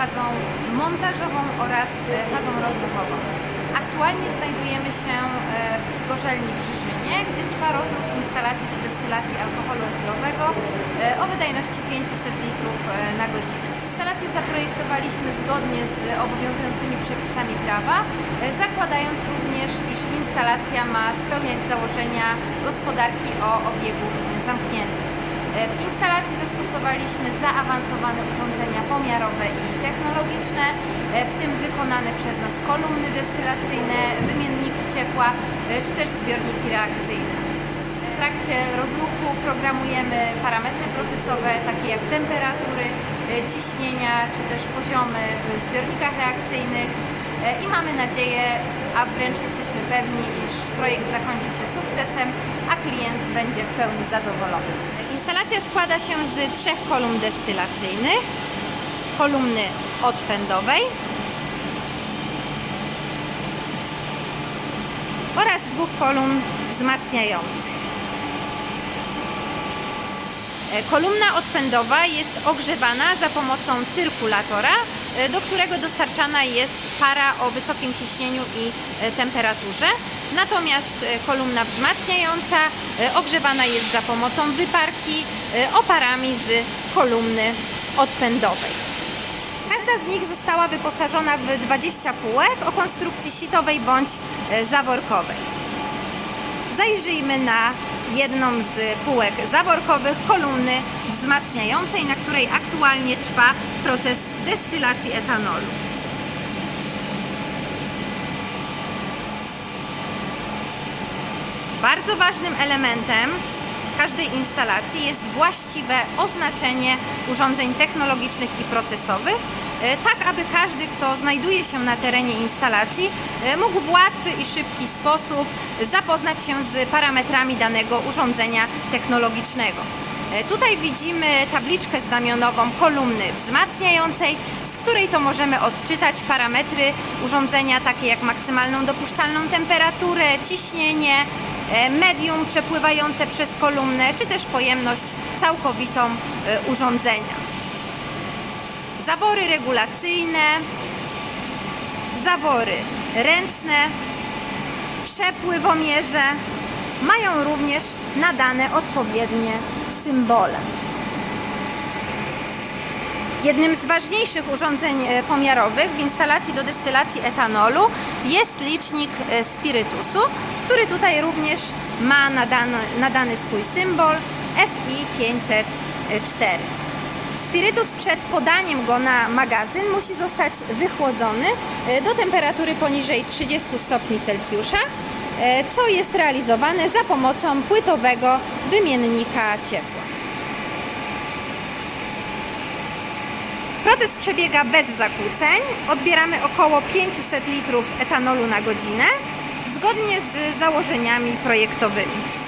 fazą montażową oraz e, fazą rozruchową. Aktualnie znajdujemy się e, w Gorzelni w gdzie trwa rozruch instalacji do destylacji alkoholu etylowego e, o wydajności 500 litrów e, na godzinę. Instalację zaprojektowaliśmy zgodnie z obowiązującymi przepisami prawa, e, zakładając również, iż instalacja ma spełniać założenia gospodarki o obiegu zamkniętym. E, W instalacji zastosowaliśmy zaawansowane urządzenia pomiarowe i technologiczne, e, w tym wykonane przez nas kolumny destylacyjne, wymienniki ciepła e, czy też zbiorniki reakcyjne. W trakcie rozruchu programujemy parametry procesowe takie jak temperatury, ciśnienia czy też poziomy w zbiornikach reakcyjnych i mamy nadzieję, a wręcz jesteśmy pewni, iż projekt zakończy się sukcesem, a klient będzie w pełni zadowolony. Instalacja składa się z trzech kolumn destylacyjnych, kolumny odpędowej oraz dwóch kolumn wzmacniających. E, Kolumna odpędowa jest ogrzewana za pomocą cyrkulatora, e, do którego dostarczana jest para o wysokim ciśnieniu i e, temperaturze. Natomiast e, kolumna wzmacniająca e, ogrzewana jest za pomocą wyparki e, oparami z kolumny odpędowej. Każda z nich została wyposażona w 20 półek o konstrukcji sitowej bądź zaworkowej. Zajrzyjmy na jedną z półek zaworkowych kolumny wzmacniającej, na której aktualnie trwa proces destylacji etanolu. Bardzo ważnym elementem każdej instalacji jest właściwe oznaczenie urządzeń technologicznych i procesowych, e, tak aby każdy, kto znajduje się na terenie instalacji, e, mógł w łatwy i szybki sposób zapoznać się z parametrami danego urządzenia technologicznego. E, Tutaj widzimy tabliczkę znamionową kolumny wzmacniającej, z której to możemy odczytać parametry urządzenia takie jak maksymalną dopuszczalną temperaturę, ciśnienie, medium przepływające przez kolumnę, czy też pojemność całkowitą e, urządzenia. Zawory regulacyjne, zawory ręczne, przepływomierze mają również nadane odpowiednie symbole. Jednym z ważniejszych urządzeń e, pomiarowych w instalacji do destylacji etanolu jest licznik e, spirytusu, który tutaj również ma nadany, nadany swój symbol FI 504. Spirytus przed podaniem go na magazyn musi zostać wychłodzony e, do temperatury poniżej 30 stopni Celsjusza, e, co jest realizowane za pomocą płytowego wymiennika ciepła. Proces przebiega bez zakłóceń. Odbieramy około 500 litrów etanolu na godzinę, zgodnie z założeniami projektowymi.